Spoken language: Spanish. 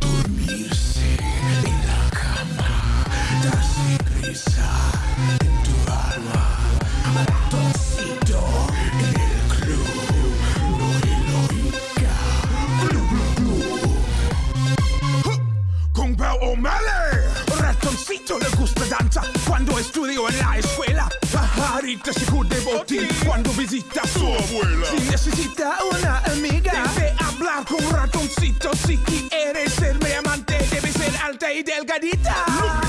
Dormirse en la cama, darse risa en tu alma, ratoncito en el club, Noriloica, blu blu blu. Con Bao O'Malley, ratoncito le gusta danza cuando estudió en la escuela. Pajarita se cubre botín cuando visita a su abuela. Si necesita una amiga. Papito, si quieres serme amante, debes ser alta y delgadita.